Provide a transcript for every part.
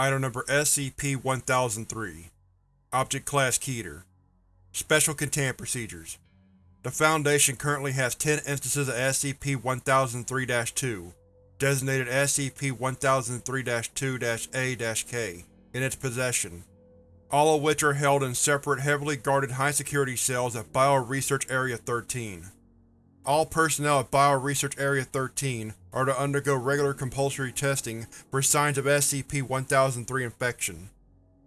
Item Number SCP-1003 Object Class Keter. Special Containment Procedures. The Foundation currently has 10 instances of SCP-1003-2, designated SCP-1003-2-A-K, in its possession, all of which are held in separate heavily guarded high-security cells at Bio-Research Area 13. All personnel at Bio-Research Area 13 are to undergo regular compulsory testing for signs of SCP-1003 infection.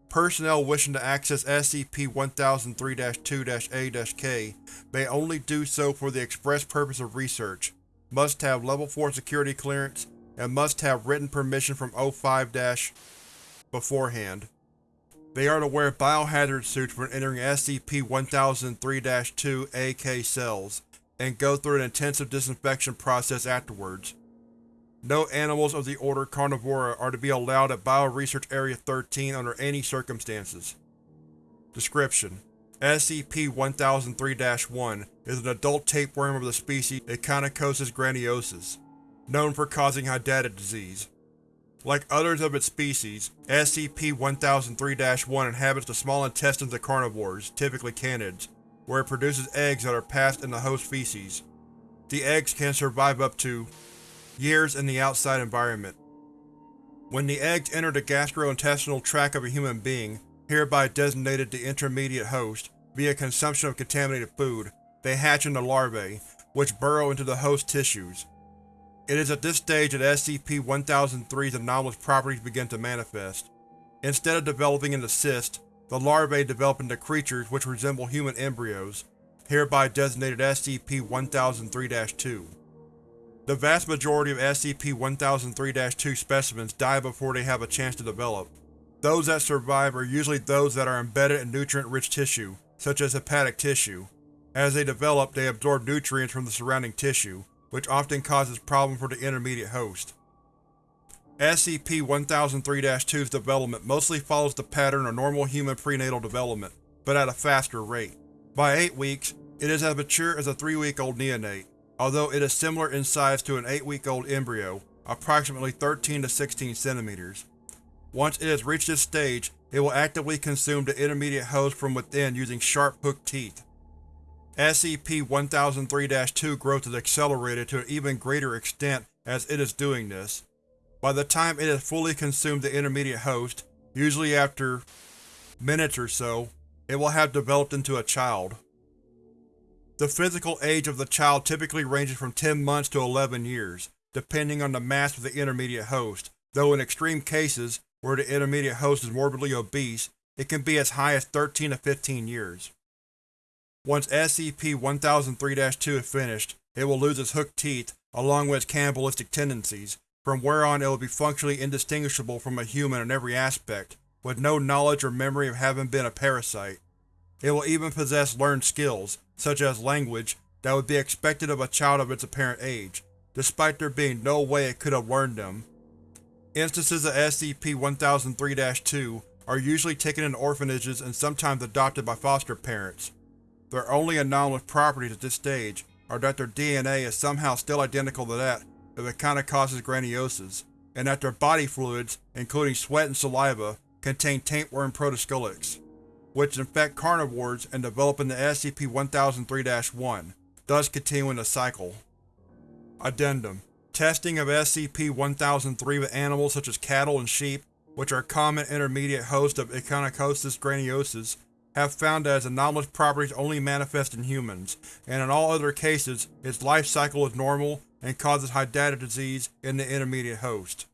Personnel wishing to access SCP-1003-2-A-K may only do so for the express purpose of research, must have Level 4 security clearance, and must have written permission from O5- beforehand. They are to wear biohazard suits when entering SCP-1003-2-A-K cells, and go through an intensive disinfection process afterwards. No animals of the Order Carnivora are to be allowed at Bio-Research Area 13 under any circumstances. Description: SCP-1003-1 is an adult tapeworm of the species Echinococcus granulosus, known for causing hydatid disease. Like others of its species, SCP-1003-1 inhabits the small intestines of carnivores, typically canids, where it produces eggs that are passed in the host feces. The eggs can survive up to years in the outside environment. When the eggs enter the gastrointestinal tract of a human being, hereby designated the intermediate host, via consumption of contaminated food, they hatch into larvae, which burrow into the host tissues. It is at this stage that SCP-1003's anomalous properties begin to manifest. Instead of developing into cysts, the larvae develop into creatures which resemble human embryos, hereby designated SCP-1003-2. The vast majority of SCP-1003-2 specimens die before they have a chance to develop. Those that survive are usually those that are embedded in nutrient-rich tissue, such as hepatic tissue. As they develop, they absorb nutrients from the surrounding tissue, which often causes problems for the intermediate host. SCP-1003-2's development mostly follows the pattern of normal human prenatal development, but at a faster rate. By 8 weeks, it is as mature as a 3-week-old neonate, although it is similar in size to an 8-week-old embryo, approximately 13 to 16 centimeters. Once it has reached this stage, it will actively consume the intermediate host from within using sharp, hooked teeth. SCP-1003-2 growth is accelerated to an even greater extent as it is doing this. By the time it has fully consumed the intermediate host, usually after minutes or so, it will have developed into a child. The physical age of the child typically ranges from 10 months to 11 years, depending on the mass of the intermediate host, though in extreme cases, where the intermediate host is morbidly obese, it can be as high as 13 to 15 years. Once SCP-1003-2 is finished, it will lose its hooked teeth, along with its cannibalistic tendencies, from where on it will be functionally indistinguishable from a human in every aspect, with no knowledge or memory of having been a parasite. It will even possess learned skills, such as language, that would be expected of a child of its apparent age, despite there being no way it could have learned them. Instances of SCP-1003-2 are usually taken in orphanages and sometimes adopted by foster parents. Their only anomalous properties at this stage are that their DNA is somehow still identical to that of Echinococcus granulosus, and that their body fluids, including sweat and saliva, contain tapeworm protoscolices which infect carnivores and develop into SCP-1003-1, thus continuing the cycle. Addendum Testing of SCP-1003 with animals such as cattle and sheep, which are common intermediate hosts of Echinococcus granulosus, have found that its anomalous properties only manifest in humans, and in all other cases, its life cycle is normal and causes hydatid disease in the intermediate host.